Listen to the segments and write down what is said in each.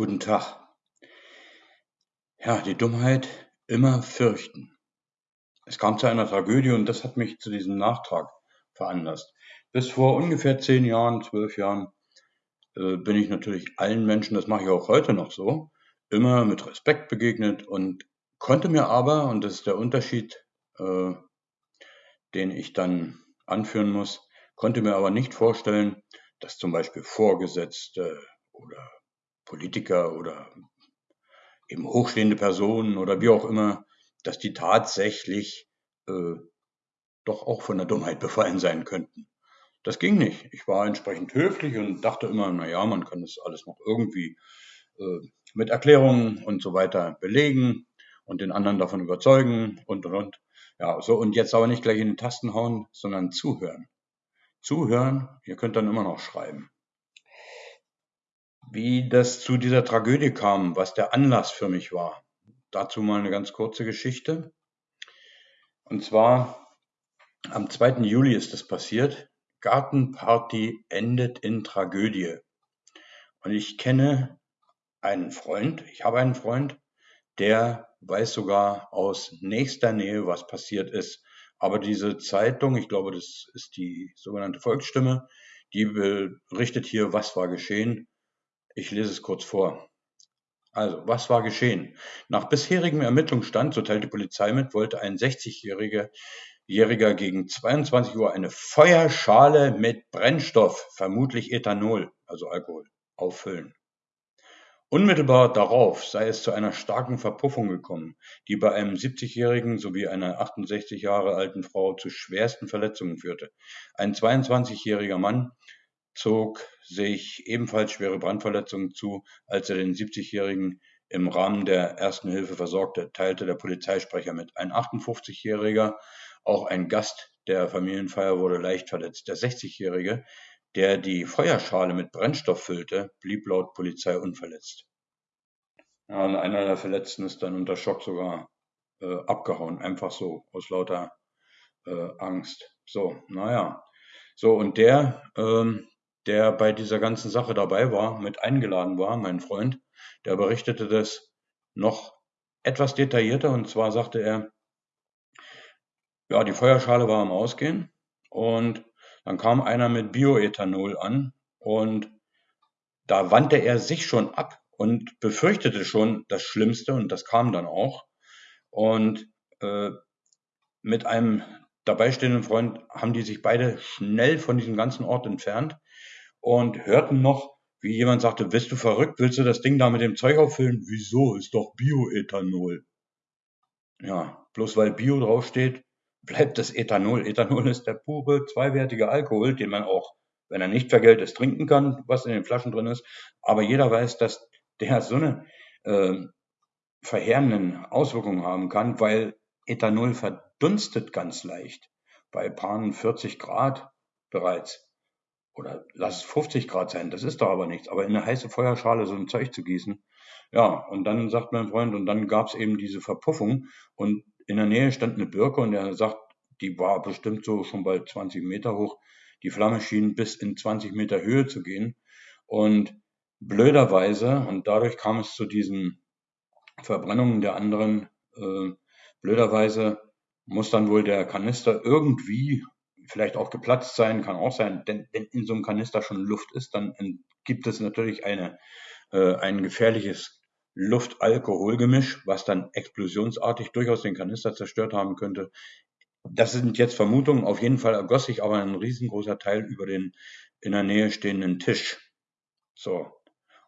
Guten Tag. Ja, die Dummheit immer fürchten. Es kam zu einer Tragödie und das hat mich zu diesem Nachtrag veranlasst. Bis vor ungefähr zehn Jahren, zwölf Jahren äh, bin ich natürlich allen Menschen, das mache ich auch heute noch so, immer mit Respekt begegnet und konnte mir aber, und das ist der Unterschied, äh, den ich dann anführen muss, konnte mir aber nicht vorstellen, dass zum Beispiel Vorgesetzte oder Politiker oder eben hochstehende Personen oder wie auch immer, dass die tatsächlich äh, doch auch von der Dummheit befallen sein könnten. Das ging nicht. Ich war entsprechend höflich und dachte immer, na ja, man kann das alles noch irgendwie äh, mit Erklärungen und so weiter belegen und den anderen davon überzeugen und und und. Ja, so und jetzt aber nicht gleich in den Tasten hauen, sondern zuhören. Zuhören, ihr könnt dann immer noch schreiben. Wie das zu dieser Tragödie kam, was der Anlass für mich war. Dazu mal eine ganz kurze Geschichte. Und zwar am 2. Juli ist es passiert. Gartenparty endet in Tragödie. Und ich kenne einen Freund, ich habe einen Freund, der weiß sogar aus nächster Nähe, was passiert ist. Aber diese Zeitung, ich glaube, das ist die sogenannte Volksstimme, die berichtet hier, was war geschehen. Ich lese es kurz vor. Also, was war geschehen? Nach bisherigem Ermittlungsstand, so teilt die Polizei mit, wollte ein 60-Jähriger Jähriger gegen 22 Uhr eine Feuerschale mit Brennstoff, vermutlich Ethanol, also Alkohol, auffüllen. Unmittelbar darauf sei es zu einer starken Verpuffung gekommen, die bei einem 70-Jährigen sowie einer 68 Jahre alten Frau zu schwersten Verletzungen führte. Ein 22-jähriger Mann zog sich ebenfalls schwere Brandverletzungen zu, als er den 70-Jährigen im Rahmen der Ersten Hilfe versorgte, teilte der Polizeisprecher mit. Ein 58-Jähriger, auch ein Gast der Familienfeier, wurde leicht verletzt. Der 60-Jährige, der die Feuerschale mit Brennstoff füllte, blieb laut Polizei unverletzt. Ja, einer der Verletzten ist dann unter Schock sogar äh, abgehauen, einfach so, aus lauter äh, Angst. So, naja. So, und der ähm, der bei dieser ganzen Sache dabei war, mit eingeladen war, mein Freund, der berichtete das noch etwas detaillierter und zwar sagte er, ja, die Feuerschale war am Ausgehen und dann kam einer mit Bioethanol an und da wandte er sich schon ab und befürchtete schon das Schlimmste und das kam dann auch. Und äh, mit einem dabei stehenden Freund haben die sich beide schnell von diesem ganzen Ort entfernt und hörten noch, wie jemand sagte, bist du verrückt, willst du das Ding da mit dem Zeug auffüllen? Wieso? Ist doch Bioethanol. Ja, bloß weil Bio draufsteht, bleibt das Ethanol. Ethanol ist der pure zweiwertige Alkohol, den man auch, wenn er nicht vergällt ist, trinken kann, was in den Flaschen drin ist. Aber jeder weiß, dass der so eine äh, verheerenden Auswirkungen haben kann, weil Ethanol verdunstet ganz leicht bei paar 40 Grad bereits oder lass es 50 Grad sein, das ist doch aber nichts. Aber in eine heiße Feuerschale so ein Zeug zu gießen, ja, und dann sagt mein Freund, und dann gab es eben diese Verpuffung und in der Nähe stand eine Birke und er sagt, die war bestimmt so schon bald 20 Meter hoch. Die Flamme schien bis in 20 Meter Höhe zu gehen. Und blöderweise, und dadurch kam es zu diesen Verbrennungen der anderen, äh, blöderweise muss dann wohl der Kanister irgendwie vielleicht auch geplatzt sein, kann auch sein, denn wenn in so einem Kanister schon Luft ist, dann gibt es natürlich eine, äh, ein gefährliches Luft-Alkohol-Gemisch, was dann explosionsartig durchaus den Kanister zerstört haben könnte. Das sind jetzt Vermutungen. Auf jeden Fall ergoss sich aber ein riesengroßer Teil über den in der Nähe stehenden Tisch. So.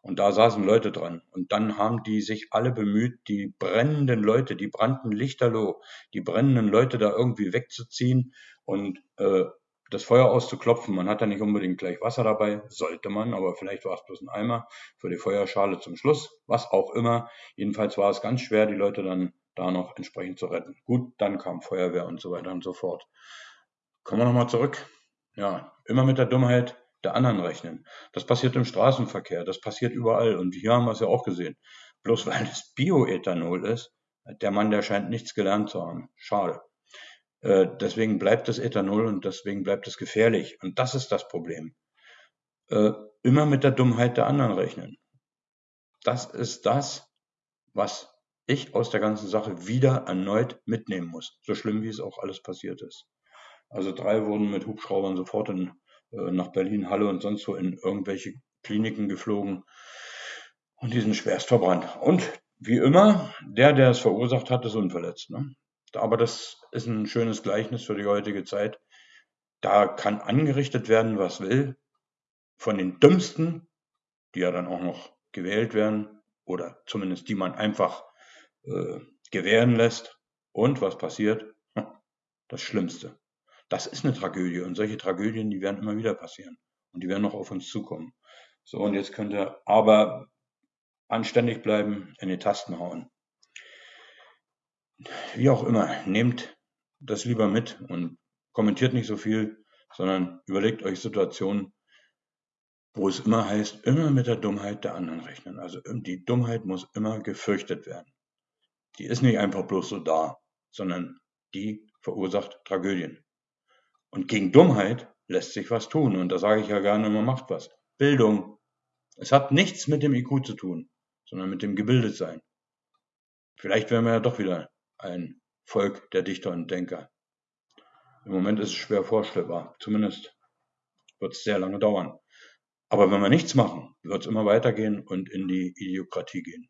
Und da saßen Leute dran. Und dann haben die sich alle bemüht, die brennenden Leute, die brannten lichterloh, die brennenden Leute da irgendwie wegzuziehen und äh, das Feuer auszuklopfen. Man hat da nicht unbedingt gleich Wasser dabei, sollte man, aber vielleicht war es bloß ein Eimer für die Feuerschale zum Schluss, was auch immer. Jedenfalls war es ganz schwer, die Leute dann da noch entsprechend zu retten. Gut, dann kam Feuerwehr und so weiter und so fort. Kommen wir nochmal zurück. Ja, immer mit der Dummheit der anderen rechnen. Das passiert im Straßenverkehr, das passiert überall. Und hier haben wir es ja auch gesehen. Bloß weil es Bioethanol ist, der Mann, der scheint nichts gelernt zu haben. Schade. Äh, deswegen bleibt es Ethanol und deswegen bleibt es gefährlich. Und das ist das Problem. Äh, immer mit der Dummheit der anderen rechnen. das ist das, was ich aus der ganzen Sache wieder erneut mitnehmen muss. So schlimm, wie es auch alles passiert ist. Also drei wurden mit Hubschraubern sofort in, nach Berlin, Halle und sonst wo in irgendwelche Kliniken geflogen und die sind schwerst verbrannt. Und wie immer, der, der es verursacht hat, ist unverletzt. Ne? Aber das ist ein schönes Gleichnis für die heutige Zeit. Da kann angerichtet werden, was will, von den Dümmsten, die ja dann auch noch gewählt werden, oder zumindest die man einfach äh, gewähren lässt. Und was passiert? Das Schlimmste. Das ist eine Tragödie und solche Tragödien, die werden immer wieder passieren und die werden noch auf uns zukommen. So, und jetzt könnt ihr aber anständig bleiben, in die Tasten hauen. Wie auch immer, nehmt das lieber mit und kommentiert nicht so viel, sondern überlegt euch Situationen, wo es immer heißt, immer mit der Dummheit der anderen rechnen. Also die Dummheit muss immer gefürchtet werden. Die ist nicht einfach bloß so da, sondern die verursacht Tragödien. Und gegen Dummheit lässt sich was tun. Und da sage ich ja gerne, man macht was. Bildung. Es hat nichts mit dem IQ zu tun, sondern mit dem Gebildetsein. Vielleicht wären wir ja doch wieder ein Volk der Dichter und Denker. Im Moment ist es schwer vorstellbar. Zumindest wird es sehr lange dauern. Aber wenn wir nichts machen, wird es immer weitergehen und in die Idiokratie gehen.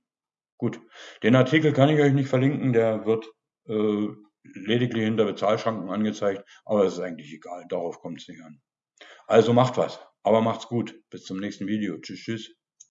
Gut, den Artikel kann ich euch nicht verlinken, der wird äh, lediglich hinter Bezahlschranken angezeigt, aber es ist eigentlich egal, darauf kommt es nicht an. Also macht was, aber macht's gut. Bis zum nächsten Video. Tschüss, tschüss.